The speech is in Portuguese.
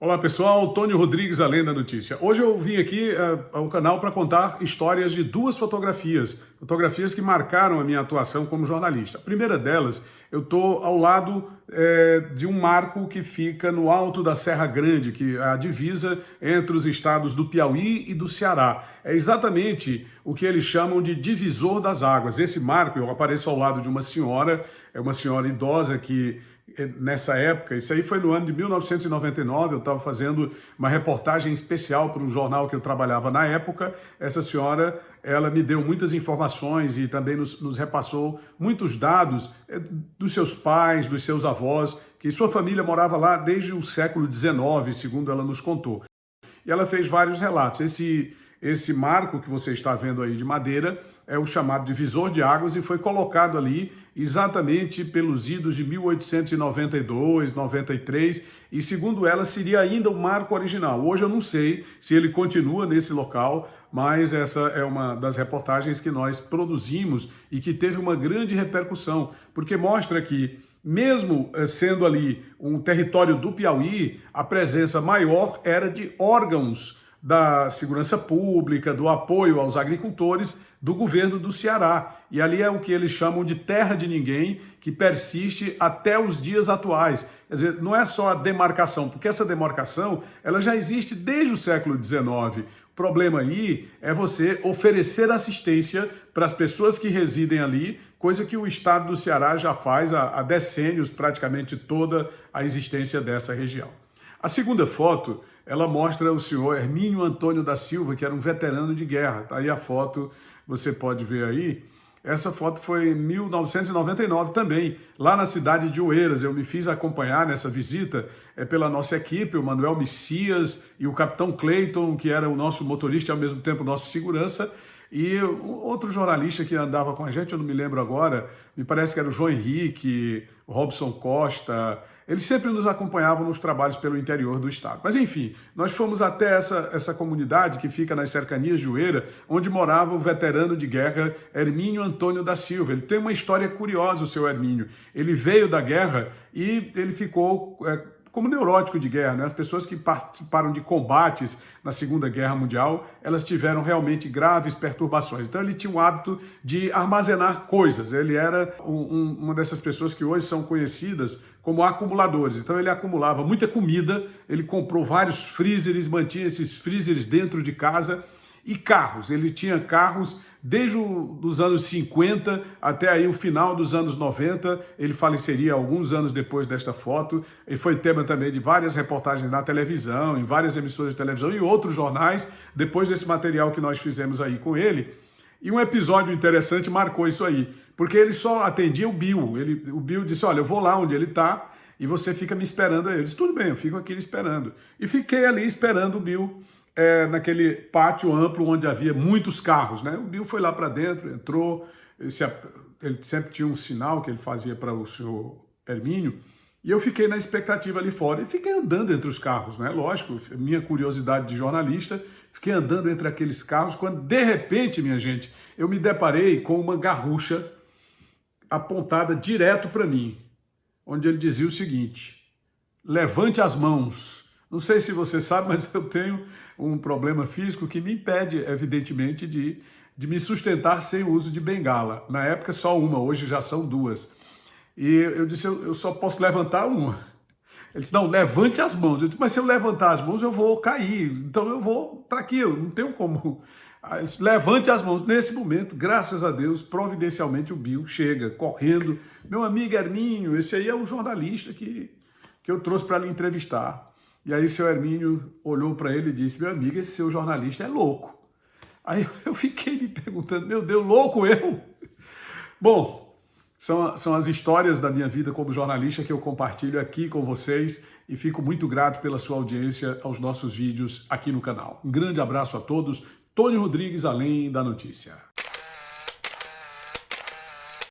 Olá pessoal, Tônio Rodrigues, Além da Notícia. Hoje eu vim aqui uh, ao canal para contar histórias de duas fotografias, fotografias que marcaram a minha atuação como jornalista. A primeira delas, eu estou ao lado é, de um marco que fica no alto da Serra Grande, que é a divisa entre os estados do Piauí e do Ceará. É exatamente o que eles chamam de divisor das águas. Esse marco, eu apareço ao lado de uma senhora, é uma senhora idosa que nessa época, isso aí foi no ano de 1999, eu estava fazendo uma reportagem especial para um jornal que eu trabalhava na época, essa senhora, ela me deu muitas informações e também nos, nos repassou muitos dados eh, dos seus pais, dos seus avós, que sua família morava lá desde o século XIX, segundo ela nos contou. E ela fez vários relatos. Esse, esse marco que você está vendo aí de madeira é o chamado divisor de águas e foi colocado ali exatamente pelos idos de 1892, 93 e segundo ela seria ainda o marco original. Hoje eu não sei se ele continua nesse local, mas essa é uma das reportagens que nós produzimos e que teve uma grande repercussão, porque mostra que mesmo eh, sendo ali um território do Piauí, a presença maior era de órgãos da segurança pública, do apoio aos agricultores do governo do Ceará. E ali é o que eles chamam de terra de ninguém, que persiste até os dias atuais. Quer dizer, não é só a demarcação, porque essa demarcação ela já existe desde o século XIX. O problema aí é você oferecer assistência para as pessoas que residem ali, coisa que o estado do Ceará já faz há, há decênios, praticamente toda a existência dessa região. A segunda foto ela mostra o senhor Hermínio Antônio da Silva, que era um veterano de guerra. Tá aí a foto, você pode ver aí. Essa foto foi em 1999 também, lá na cidade de Oeiras. Eu me fiz acompanhar nessa visita é, pela nossa equipe, o Manuel Messias e o capitão Clayton, que era o nosso motorista e ao mesmo tempo nosso segurança. E outro jornalista que andava com a gente, eu não me lembro agora, me parece que era o João Henrique, o Robson Costa, eles sempre nos acompanhavam nos trabalhos pelo interior do estado. Mas enfim, nós fomos até essa, essa comunidade que fica nas cercanias de Oeira, onde morava o veterano de guerra Hermínio Antônio da Silva. Ele tem uma história curiosa, o seu Hermínio. Ele veio da guerra e ele ficou... É, como neurótico de guerra. Né? As pessoas que participaram de combates na Segunda Guerra Mundial, elas tiveram realmente graves perturbações. Então ele tinha o hábito de armazenar coisas. Ele era um, uma dessas pessoas que hoje são conhecidas como acumuladores. Então ele acumulava muita comida, ele comprou vários freezers, mantinha esses freezers dentro de casa e carros. Ele tinha carros desde os anos 50 até aí o final dos anos 90. Ele faleceria alguns anos depois desta foto. Ele foi tema também de várias reportagens na televisão, em várias emissoras de televisão e outros jornais, depois desse material que nós fizemos aí com ele. E um episódio interessante marcou isso aí, porque ele só atendia o Bill. Ele, o Bill disse, olha, eu vou lá onde ele está e você fica me esperando aí. Eu disse, tudo bem, eu fico aqui esperando. E fiquei ali esperando o Bill é, naquele pátio amplo onde havia muitos carros. Né? O Bill foi lá para dentro, entrou, ele, se, ele, sempre tinha um sinal que ele fazia para o senhor Hermínio, e eu fiquei na expectativa ali fora e fiquei andando entre os carros, né? Lógico, minha curiosidade de jornalista, fiquei andando entre aqueles carros, quando de repente, minha gente, eu me deparei com uma garrucha apontada direto para mim, onde ele dizia o seguinte, levante as mãos. Não sei se você sabe, mas eu tenho um problema físico que me impede, evidentemente, de, de me sustentar sem o uso de bengala. Na época só uma, hoje já são duas. E eu disse, eu, só posso levantar uma. Ele disse, não, levante as mãos. Eu disse, mas se eu levantar as mãos, eu vou cair. Então eu vou estar aqui, não tenho como. Disse, levante as mãos. Nesse momento, graças a Deus, providencialmente o Bill chega correndo. Meu amigo Hermínio, esse aí é o jornalista que, que eu trouxe para lhe entrevistar. E aí seu Hermínio olhou para ele e disse, meu amigo, esse seu jornalista é louco. Aí eu fiquei me perguntando, meu Deus, louco eu? Bom, são, são as histórias da minha vida como jornalista que eu compartilho aqui com vocês e fico muito grato pela sua audiência aos nossos vídeos aqui no canal. Um grande abraço a todos. Tony Rodrigues, Além da Notícia.